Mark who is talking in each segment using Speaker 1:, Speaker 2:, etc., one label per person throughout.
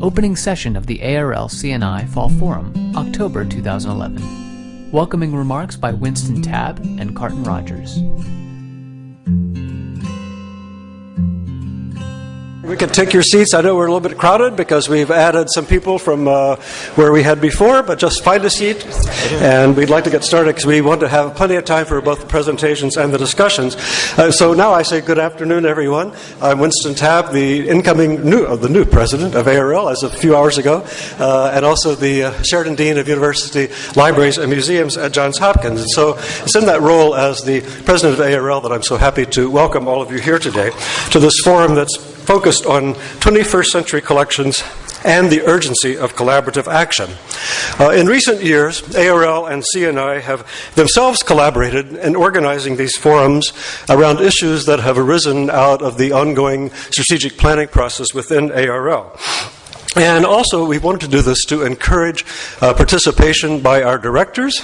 Speaker 1: opening session of the ARL CNI Fall Forum, October 2011. Welcoming remarks by Winston Tabb and Carton Rogers.
Speaker 2: We can take your seats. I know we're a little bit crowded because we've added some people from uh, where we had before, but just find a seat. And we'd like to get started because we want to have plenty of time for both the presentations and the discussions. Uh, so now I say good afternoon, everyone. I'm Winston Tabb, the incoming new, uh, the new president of ARL as of a few hours ago, uh, and also the uh, Sheridan Dean of University Libraries and Museums at Johns Hopkins. And so it's in that role as the president of ARL that I'm so happy to welcome all of you here today to this forum that's focused on 21st century collections and the urgency of collaborative action. Uh, in recent years, ARL and CNI have themselves collaborated in organizing these forums around issues that have arisen out of the ongoing strategic planning process within ARL. And also, we wanted to do this to encourage uh, participation by our directors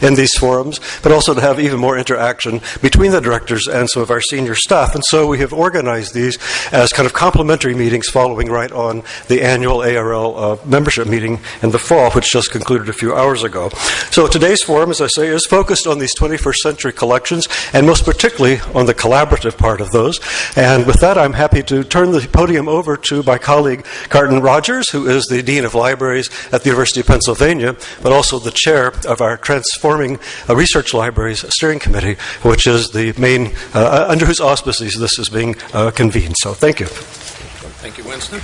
Speaker 2: in these forums, but also to have even more interaction between the directors and some of our senior staff. And so we have organized these as kind of complementary meetings following right on the annual ARL uh, membership meeting in the fall, which just concluded a few hours ago. So today's forum, as I say, is focused on these 21st century collections, and most particularly on the collaborative part of those. And with that, I'm happy to turn the podium over to my colleague, Carton Rogers. Rogers, who is the Dean of Libraries at the University of Pennsylvania, but also the chair of our Transforming uh, Research Libraries Steering Committee, which is the main, uh, under whose auspices this is being uh, convened. So thank you.
Speaker 3: Thank you, Winston.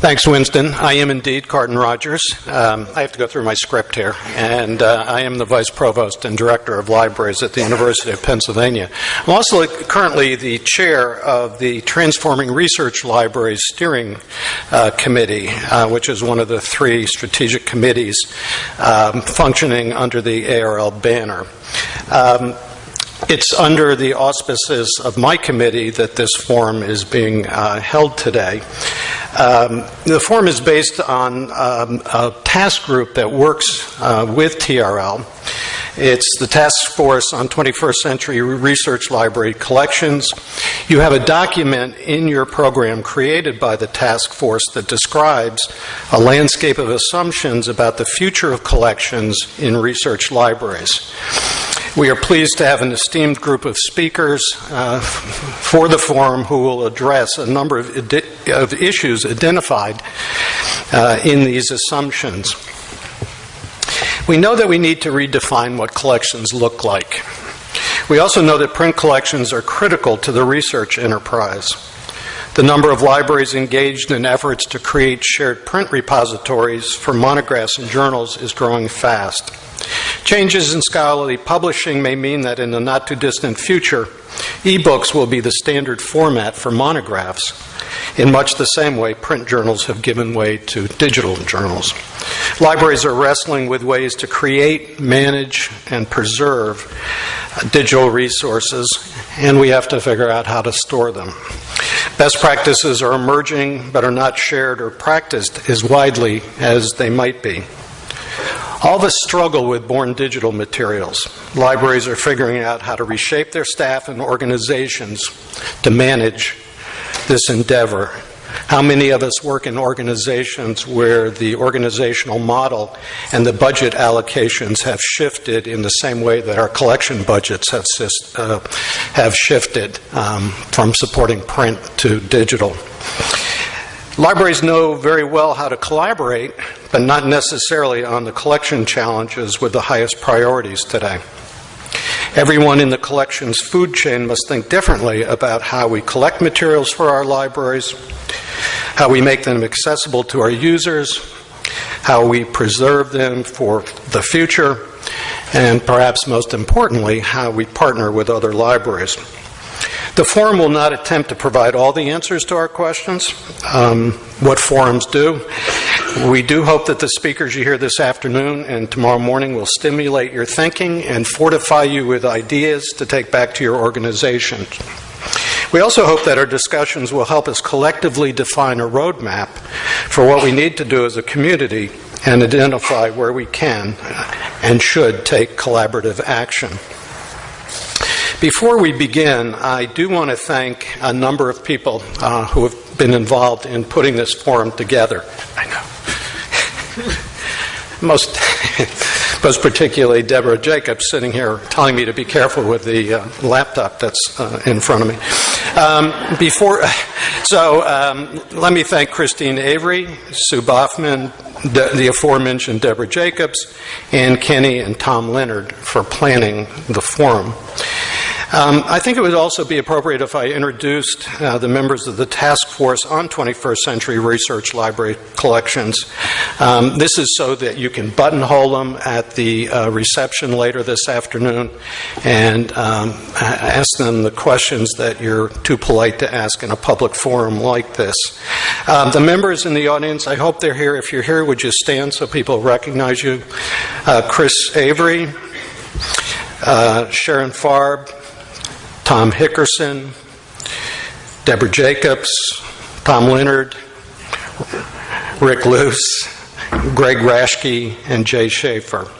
Speaker 3: Thanks, Winston. I am indeed Carton Rogers. Um, I have to go through my script here, and uh, I am the Vice Provost and Director of Libraries at the University of Pennsylvania. I'm also currently the Chair of the Transforming Research Libraries Steering uh, Committee, uh, which is one of the three strategic committees um, functioning under the ARL banner. Um, it's under the auspices of my committee that this forum is being uh, held today. Um, the forum is based on um, a task group that works uh, with TRL. It's the Task Force on 21st Century Research Library Collections. You have a document in your program created by the task force that describes a landscape of assumptions about the future of collections in research libraries. We are pleased to have an esteemed group of speakers uh, for the forum who will address a number of, of issues identified uh, in these assumptions. We know that we need to redefine what collections look like. We also know that print collections are critical to the research enterprise. The number of libraries engaged in efforts to create shared print repositories for monographs and journals is growing fast. Changes in scholarly publishing may mean that in the not too distant future, ebooks will be the standard format for monographs. In much the same way, print journals have given way to digital journals. Libraries are wrestling with ways to create, manage, and preserve digital resources, and we have to figure out how to store them. Best practices are emerging but are not shared or practiced as widely as they might be. All of us struggle with born digital materials. Libraries are figuring out how to reshape their staff and organizations to manage this endeavor. How many of us work in organizations where the organizational model and the budget allocations have shifted in the same way that our collection budgets have, uh, have shifted um, from supporting print to digital? Libraries know very well how to collaborate, but not necessarily on the collection challenges with the highest priorities today. Everyone in the collection's food chain must think differently about how we collect materials for our libraries, how we make them accessible to our users, how we preserve them for the future, and perhaps most importantly, how we partner with other libraries. The forum will not attempt to provide all the answers to our questions, um, what forums do. We do hope that the speakers you hear this afternoon and tomorrow morning will stimulate your thinking and fortify you with ideas to take back to your organization. We also hope that our discussions will help us collectively define a roadmap for what we need to do as a community and identify where we can and should take collaborative action. Before we begin, I do want to thank a number of people uh, who have been involved in putting this forum together. I know. Most, most particularly Deborah Jakubs sitting here telling me to be careful with the uh, laptop that's uh, in front of me. Um, before, so um, let me thank Christine Avery, Sue Baughman, the, the aforementioned Deborah Jakubs, and Kenny and Tom Leonard for planning the forum. Um, I think it would also be appropriate if I introduced uh, the members of the task force on 21st century research library collections. Um, this is so that you can buttonhole them at the uh, reception later this afternoon and um, ask them the questions that you're too polite to ask in a public forum like this. Um, the members in the audience, I hope they're here. If you're here, would you stand so people recognize you? Uh, Chris Avery, uh, Sharon Farb, Tom Hickerson, Deborah Jakubs, Tom Leonard, Rick Luce, Greg Raschke, and Jay Schafer.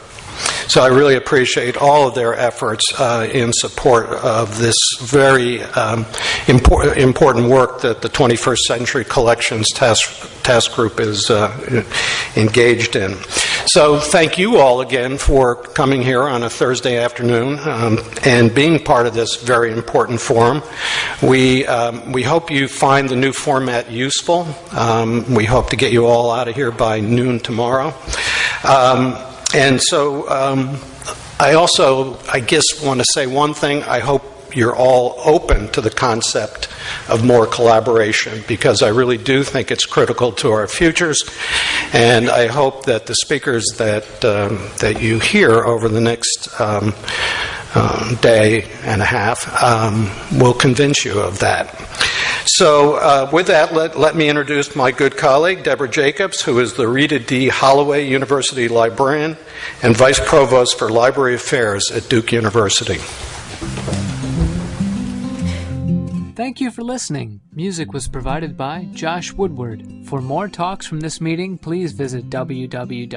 Speaker 3: So I really appreciate all of their efforts uh, in support of this very um, impor- important work that the 21st Century Collections Task, task Group is uh, engaged in. So thank you all again for coming here on a Thursday afternoon um, and being part of this very important forum. We, um, we hope you find the new format useful. Um, we hope to get you all out of here by noon tomorrow. Um, and so um, I also, I guess, want to say one thing. I hope you're all open to the concept of more collaboration because I really do think it's critical to our futures. And I hope that the speakers that, um, that you hear over the next um, um, day and a half um, will convince you of that. So, uh, with that, let, let me introduce my good colleague, Deborah Jakubs, who is the Rita D. Holloway University Librarian and Vice Provost for Library Affairs at Duke University.
Speaker 1: Thank you for listening. Music was provided by Josh Woodward. For more talks from this meeting, please visit www.arl.org.